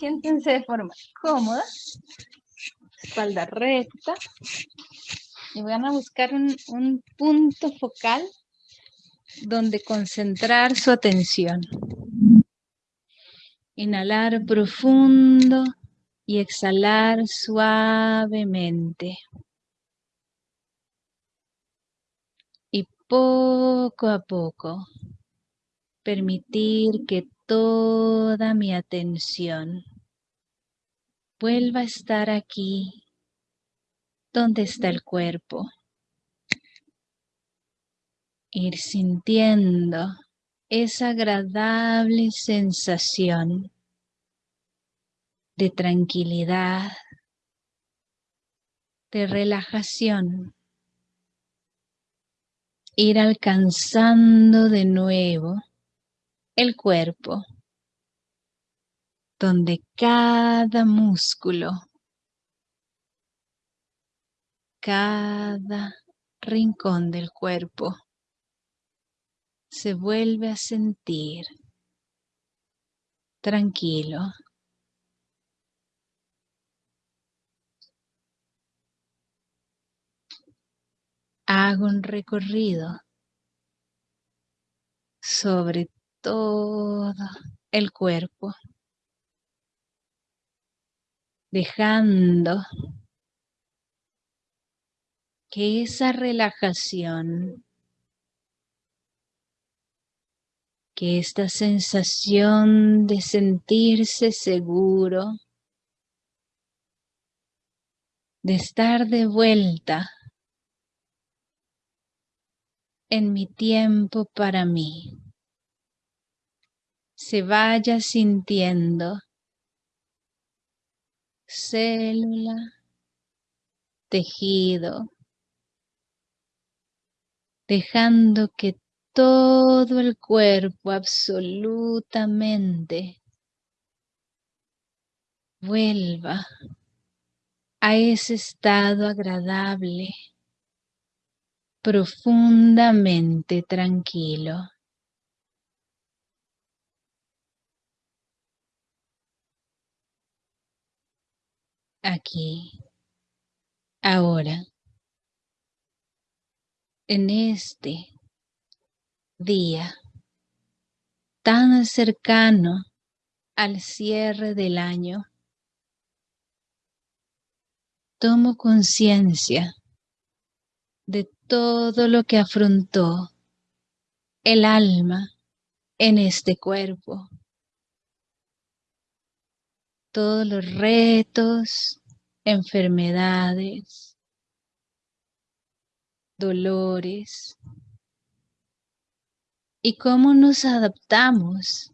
Siéntense de forma cómoda, espalda recta. Y van a buscar un, un punto focal donde concentrar su atención. Inhalar profundo y exhalar suavemente. Y poco a poco permitir que toda mi atención vuelva a estar aquí donde está el cuerpo. Ir sintiendo esa agradable sensación de tranquilidad, de relajación. Ir alcanzando de nuevo el cuerpo, donde cada músculo, cada rincón del cuerpo se vuelve a sentir tranquilo. Hago un recorrido sobre todo el cuerpo, dejando que esa relajación, que esta sensación de sentirse seguro, de estar de vuelta en mi tiempo para mí se vaya sintiendo célula, tejido, dejando que todo el cuerpo absolutamente vuelva a ese estado agradable, profundamente tranquilo. Aquí, ahora, en este día tan cercano al cierre del año, tomo conciencia de todo lo que afrontó el alma en este cuerpo todos los retos, enfermedades, dolores y cómo nos adaptamos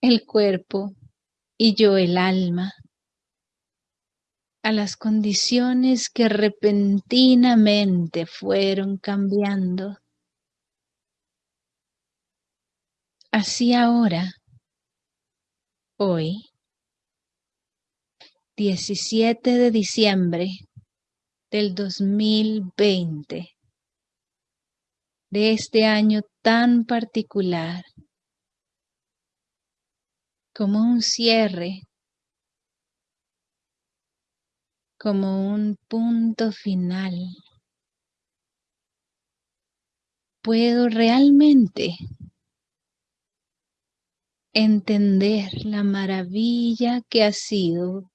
el cuerpo y yo el alma a las condiciones que repentinamente fueron cambiando. Así ahora, hoy, 17 de diciembre del 2020, de este año tan particular, como un cierre, como un punto final. Puedo realmente entender la maravilla que ha sido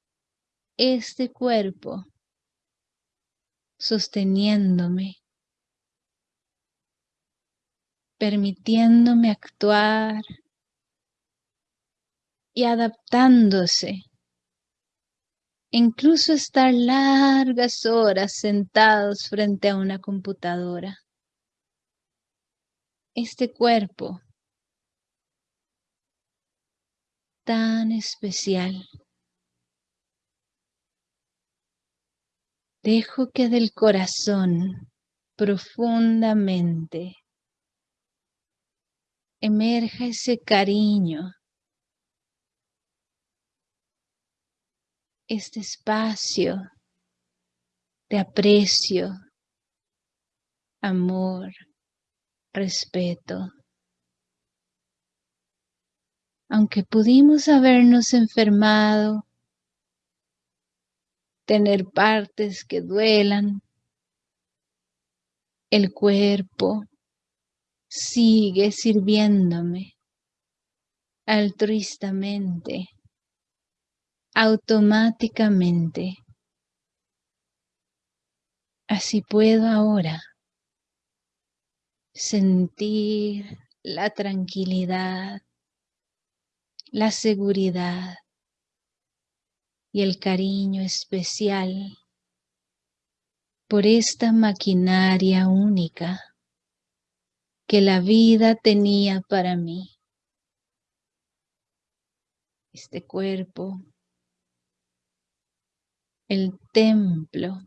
este cuerpo sosteniéndome, permitiéndome actuar y adaptándose, incluso estar largas horas sentados frente a una computadora. Este cuerpo tan especial Dejo que del corazón profundamente emerja ese cariño, este espacio de aprecio, amor, respeto. aunque pudimos habernos enfermado, tener partes que duelan, el cuerpo sigue sirviéndome altruistamente, automáticamente. Así puedo ahora sentir la tranquilidad, la seguridad y el cariño especial por esta maquinaria única que la vida tenía para mí. Este cuerpo, el templo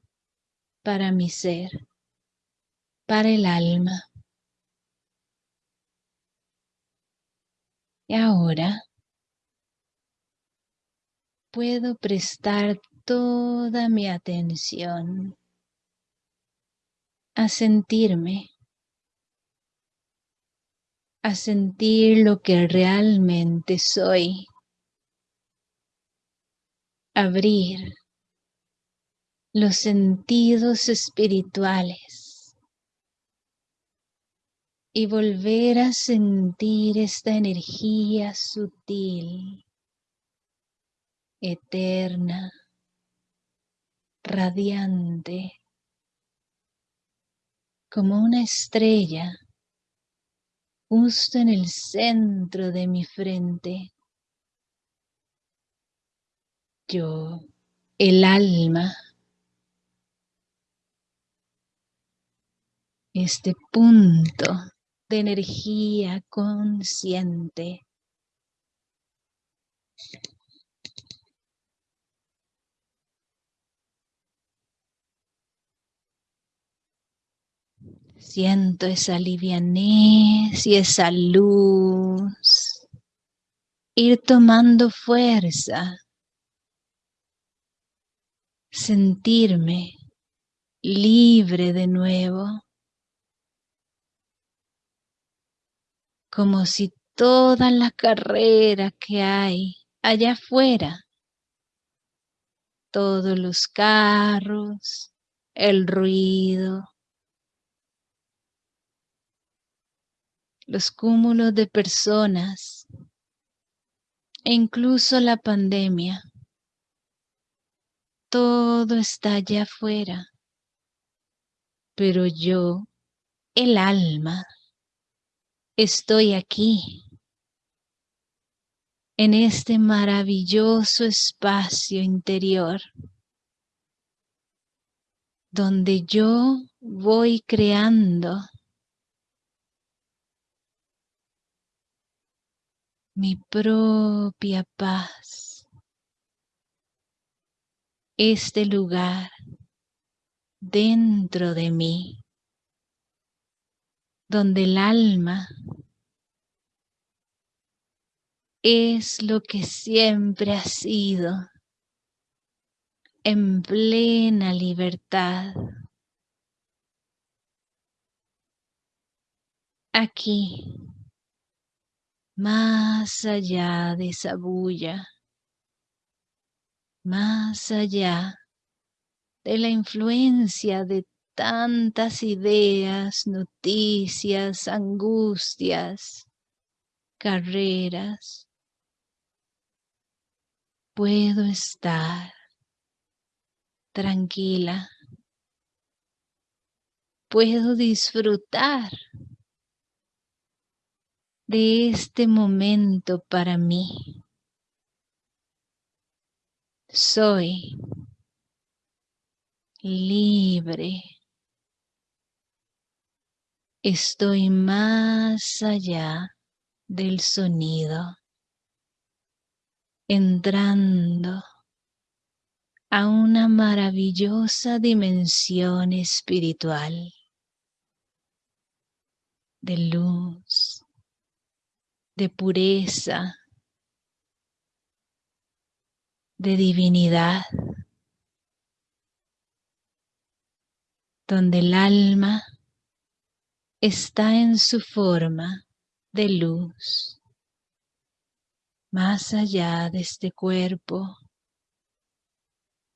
para mi ser, para el alma. Y ahora puedo prestar toda mi atención a sentirme, a sentir lo que realmente soy, abrir los sentidos espirituales y volver a sentir esta energía sutil, eterna, radiante, como una estrella justo en el centro de mi frente. Yo, el alma, este punto de energía consciente. Siento esa livianez y esa luz ir tomando fuerza. Sentirme libre de nuevo. Como si toda la carrera que hay allá afuera, todos los carros, el ruido, los cúmulos de personas e incluso la pandemia. Todo está allá afuera, pero yo, el alma, estoy aquí, en este maravilloso espacio interior, donde yo voy creando mi propia paz. Este lugar dentro de mí, donde el alma es lo que siempre ha sido, en plena libertad. Aquí más allá de esa bulla, más allá de la influencia de tantas ideas, noticias, angustias, carreras, puedo estar tranquila, puedo disfrutar de este momento para mí. Soy libre. Estoy más allá del sonido, entrando a una maravillosa dimensión espiritual de luz, de pureza, de divinidad, donde el alma está en su forma de luz, más allá de este cuerpo,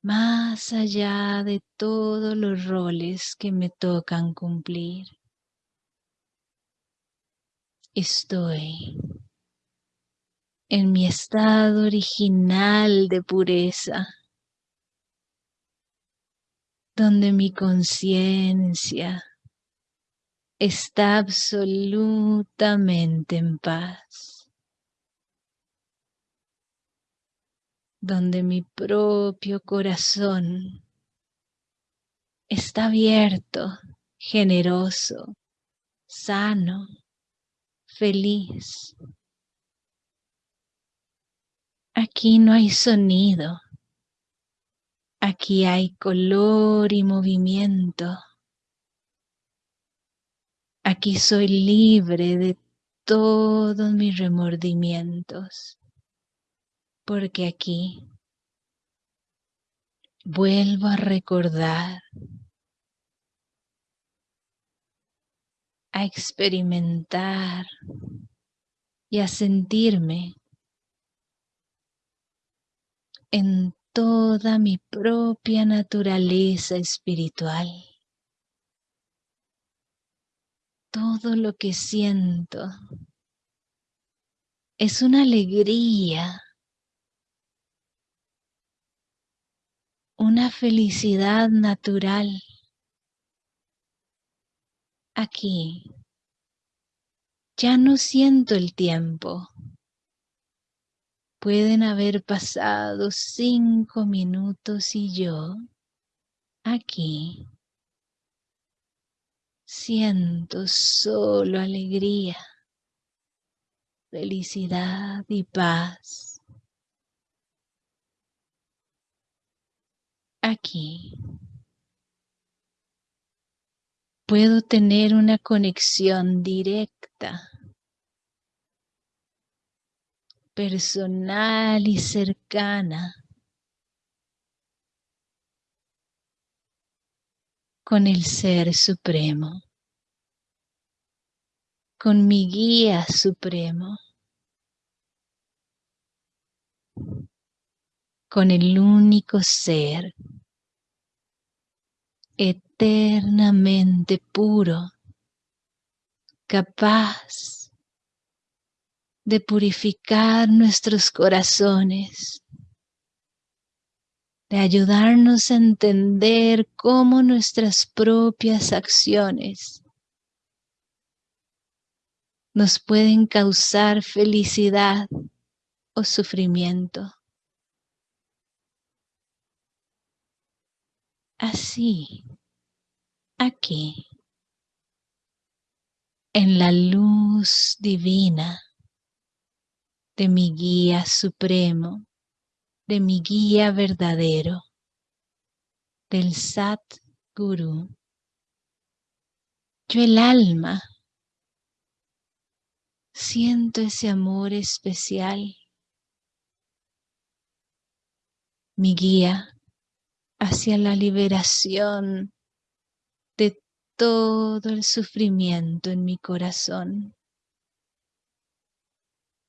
más allá de todos los roles que me tocan cumplir. Estoy en mi estado original de pureza, donde mi conciencia está absolutamente en paz, donde mi propio corazón está abierto, generoso, sano, feliz. Aquí no hay sonido. Aquí hay color y movimiento. Aquí soy libre de todos mis remordimientos. Porque aquí vuelvo a recordar, a experimentar y a sentirme en toda mi propia naturaleza espiritual. Todo lo que siento es una alegría, una felicidad natural. Aquí. Ya no siento el tiempo. Pueden haber pasado cinco minutos y yo aquí. Siento solo alegría, felicidad y paz. Aquí puedo tener una conexión directa personal y cercana con el Ser Supremo, con mi guía supremo, con el único ser eternamente puro, capaz de purificar nuestros corazones, de ayudarnos a entender cómo nuestras propias acciones nos pueden causar felicidad o sufrimiento. Así, aquí, en la luz divina, de mi guía supremo, de mi guía verdadero, del Sat Guru. Yo el alma siento ese amor especial, mi guía hacia la liberación todo el sufrimiento en mi corazón.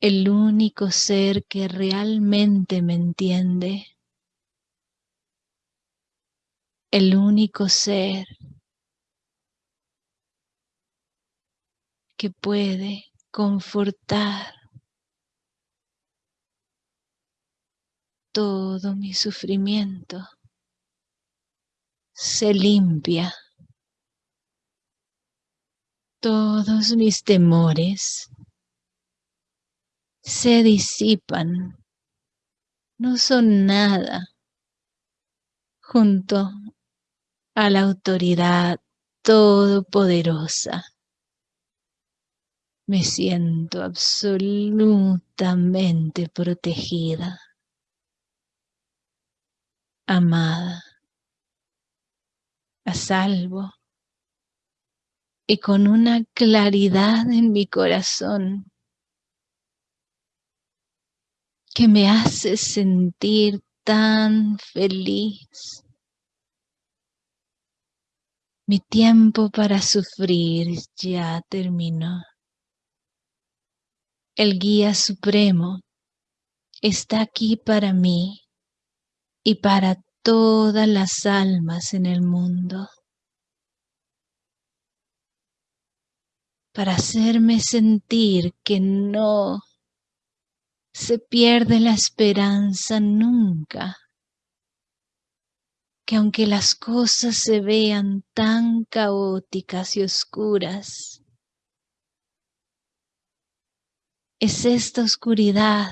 El único ser que realmente me entiende, el único ser que puede confortar todo mi sufrimiento, se limpia todos mis temores se disipan, no son nada junto a la autoridad todopoderosa. Me siento absolutamente protegida, amada, a salvo y con una claridad en mi corazón que me hace sentir tan feliz. Mi tiempo para sufrir ya terminó. El guía supremo está aquí para mí y para todas las almas en el mundo. Para hacerme sentir que no se pierde la esperanza nunca. Que aunque las cosas se vean tan caóticas y oscuras, es esta oscuridad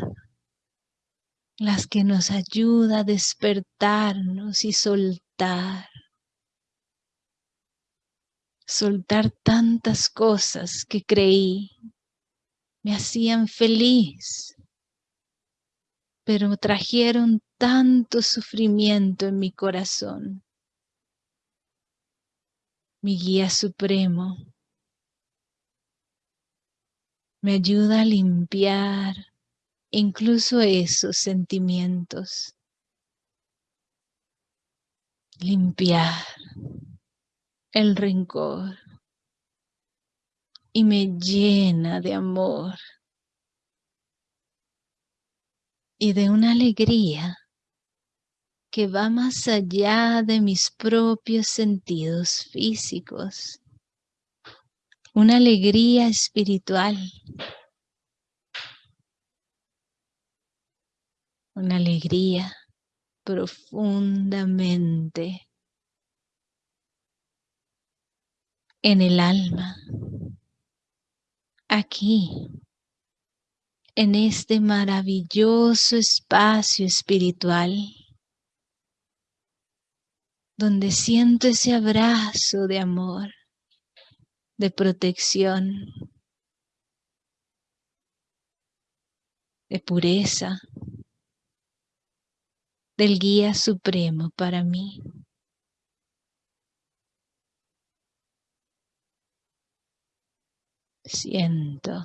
las que nos ayuda a despertarnos y soltar. Soltar tantas cosas que creí me hacían feliz, pero trajeron tanto sufrimiento en mi corazón. Mi guía supremo me ayuda a limpiar incluso esos sentimientos. Limpiar el rencor y me llena de amor y de una alegría que va más allá de mis propios sentidos físicos. Una alegría espiritual una alegría profundamente en el alma, aquí, en este maravilloso espacio espiritual, donde siento ese abrazo de amor, de protección, de pureza, del guía supremo para mí. Siento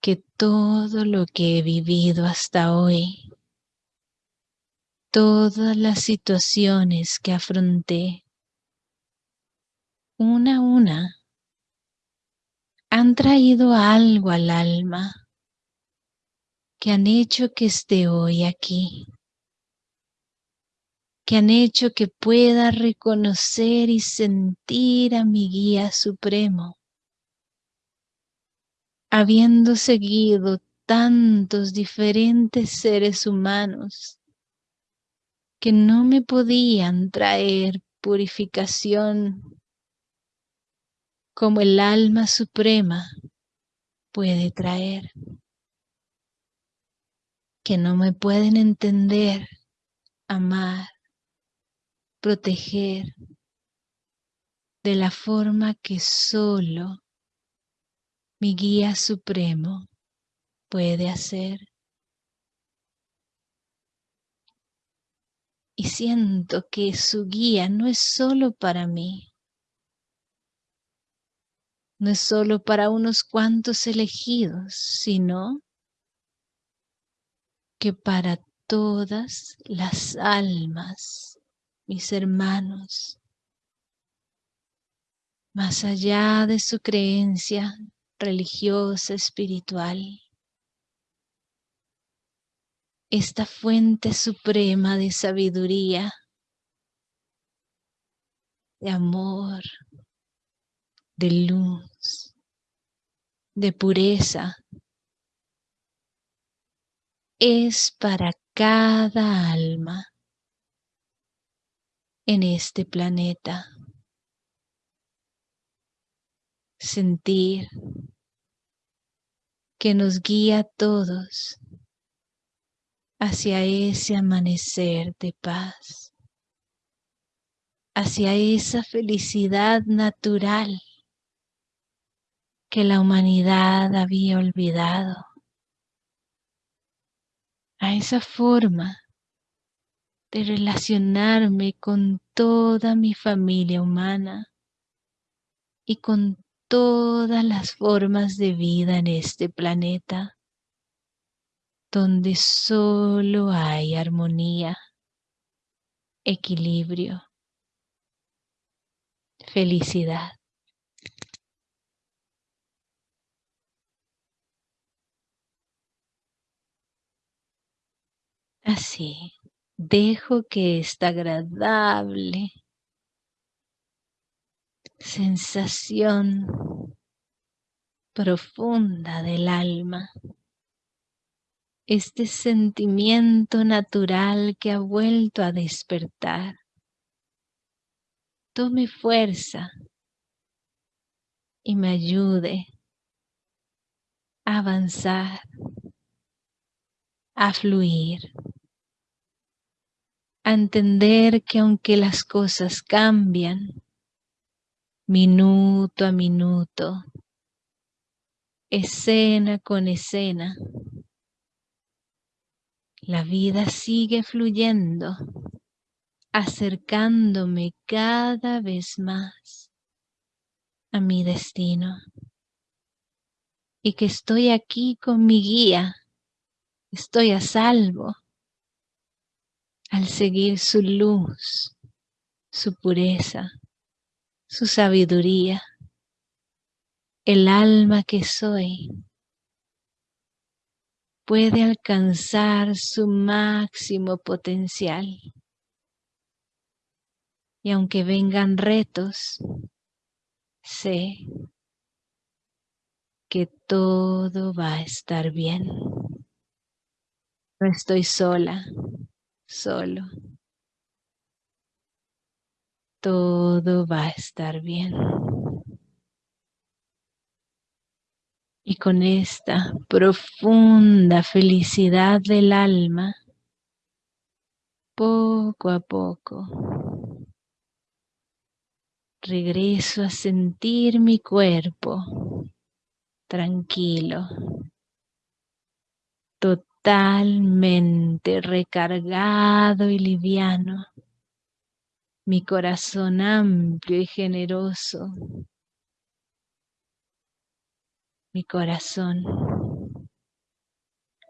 que todo lo que he vivido hasta hoy, todas las situaciones que afronté, una a una, han traído algo al alma que han hecho que esté hoy aquí, que han hecho que pueda reconocer y sentir a mi guía supremo, habiendo seguido tantos diferentes seres humanos que no me podían traer purificación como el alma suprema puede traer que no me pueden entender, amar, proteger de la forma que solo mi guía supremo puede hacer. Y siento que su guía no es solo para mí, no es solo para unos cuantos elegidos, sino que para todas las almas, mis hermanos, más allá de su creencia religiosa, espiritual, esta fuente suprema de sabiduría, de amor, de luz, de pureza, es para cada alma en este planeta. Sentir que nos guía a todos hacia ese amanecer de paz, hacia esa felicidad natural que la humanidad había olvidado a esa forma de relacionarme con toda mi familia humana y con todas las formas de vida en este planeta, donde solo hay armonía, equilibrio, felicidad. Así, dejo que esta agradable. Sensación profunda del alma, este sentimiento natural que ha vuelto a despertar, tome fuerza y me ayude a avanzar, a fluir, a entender que aunque las cosas cambian, minuto a minuto, escena con escena, la vida sigue fluyendo, acercándome cada vez más a mi destino. Y que estoy aquí con mi guía, estoy a salvo al seguir su luz, su pureza, su sabiduría, el alma que soy puede alcanzar su máximo potencial. Y aunque vengan retos, sé que todo va a estar bien. No estoy sola, solo. Todo va a estar bien. Y con esta profunda felicidad del alma, poco a poco, regreso a sentir mi cuerpo tranquilo, totalmente recargado y liviano, mi corazón amplio y generoso, mi corazón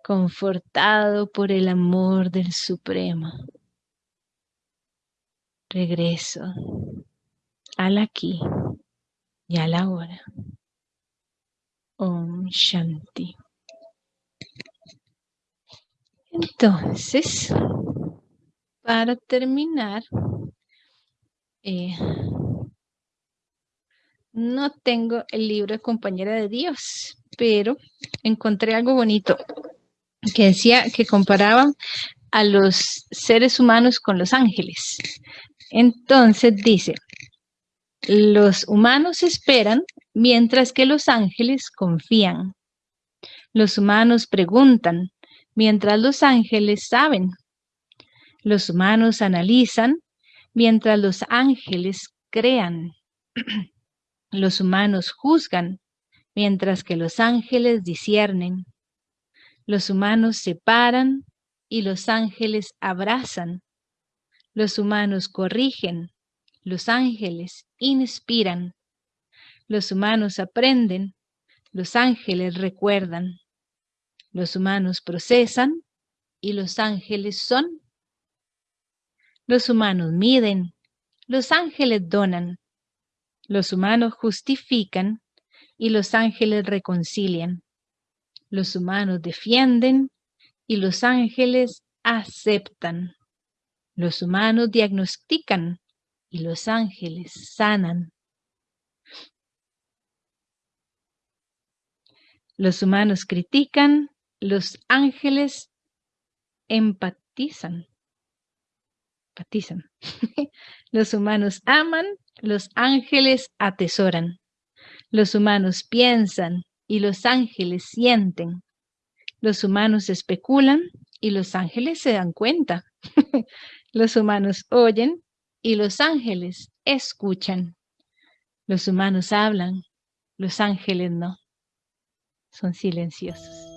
confortado por el amor del Supremo. Regreso al aquí y a la hora. Om Shanti. Entonces, para terminar, eh, no tengo el libro de Compañera de Dios, pero encontré algo bonito que decía que comparaba a los seres humanos con los ángeles. Entonces dice, los humanos esperan mientras que los ángeles confían. Los humanos preguntan mientras los ángeles saben. Los humanos analizan mientras los ángeles crean. Los humanos juzgan, mientras que los ángeles disciernen. Los humanos separan y los ángeles abrazan. Los humanos corrigen, los ángeles inspiran. Los humanos aprenden, los ángeles recuerdan. Los humanos procesan y los ángeles son. Los humanos miden, los ángeles donan. Los humanos justifican y los ángeles reconcilian. Los humanos defienden y los ángeles aceptan. Los humanos diagnostican y los ángeles sanan. Los humanos critican, los ángeles empatizan. empatizan. los humanos aman, los ángeles atesoran. Los humanos piensan y los ángeles sienten. Los humanos especulan y los ángeles se dan cuenta. los humanos oyen y los ángeles escuchan. Los humanos hablan, los ángeles no. Son silenciosos.